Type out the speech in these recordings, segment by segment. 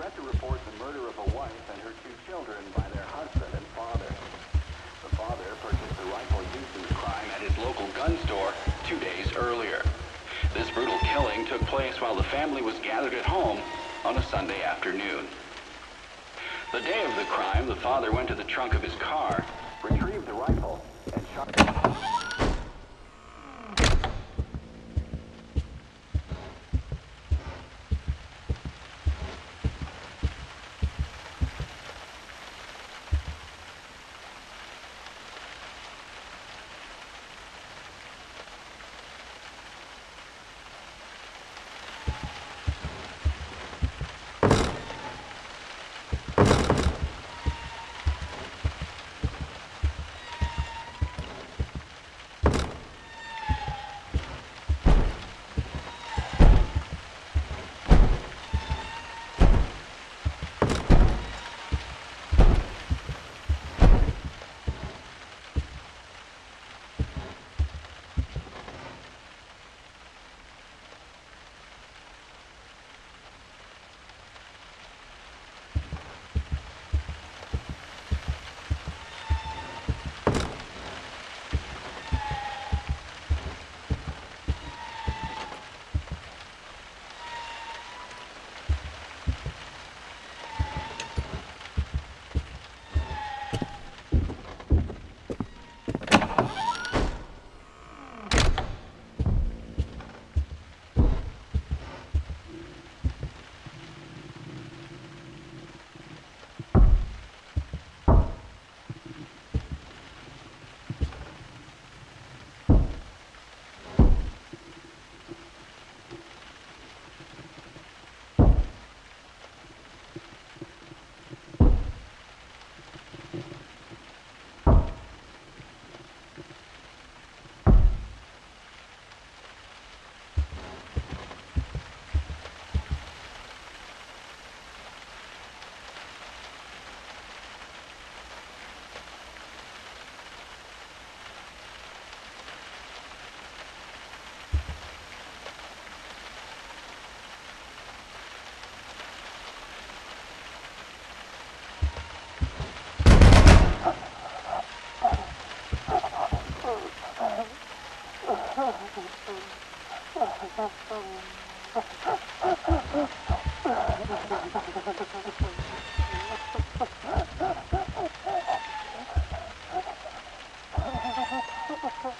read the report the murder of a wife and her two children by their husband and father. The father purchased the rifle used in the crime at his local gun store two days earlier. This brutal killing took place while the family was gathered at home on a Sunday afternoon. The day of the crime, the father went to the trunk of his car, retrieved the rifle, and shot... Ha ha ha!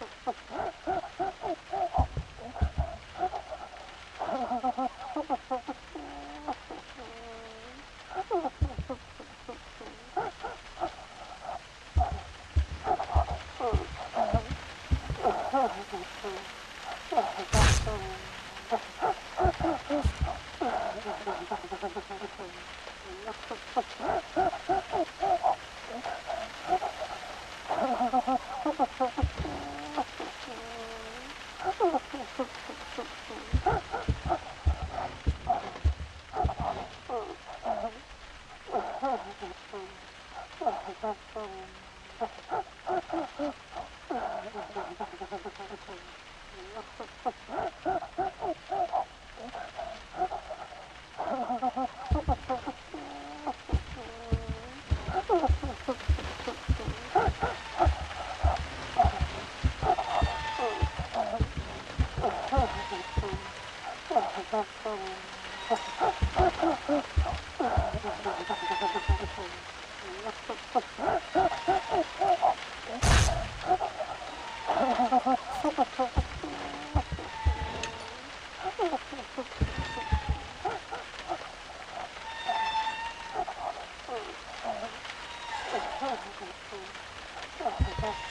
Ha ha ha. Ha ha ha ha!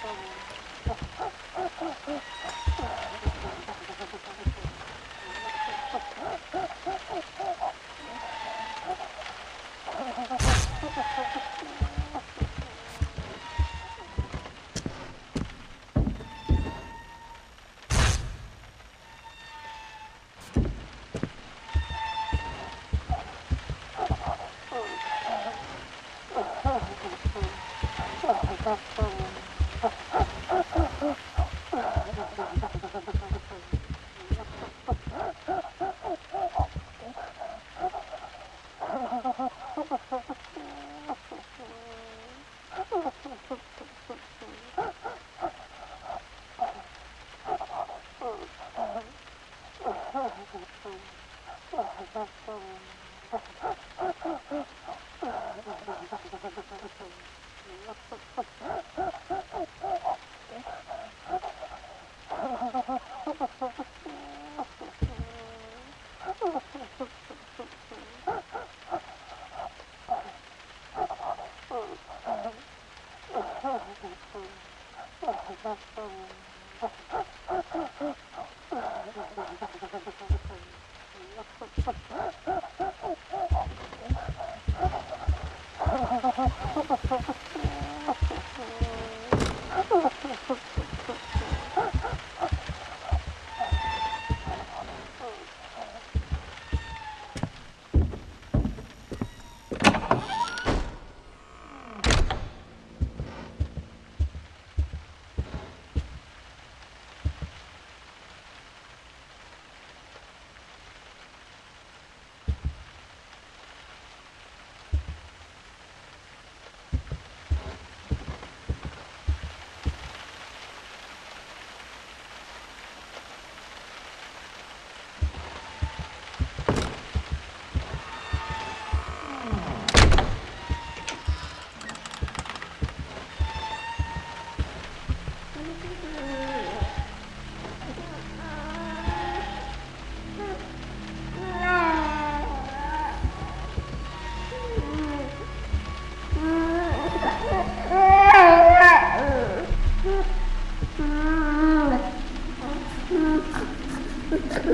Oh, oh, oh, oh, oh. Oh. Oh.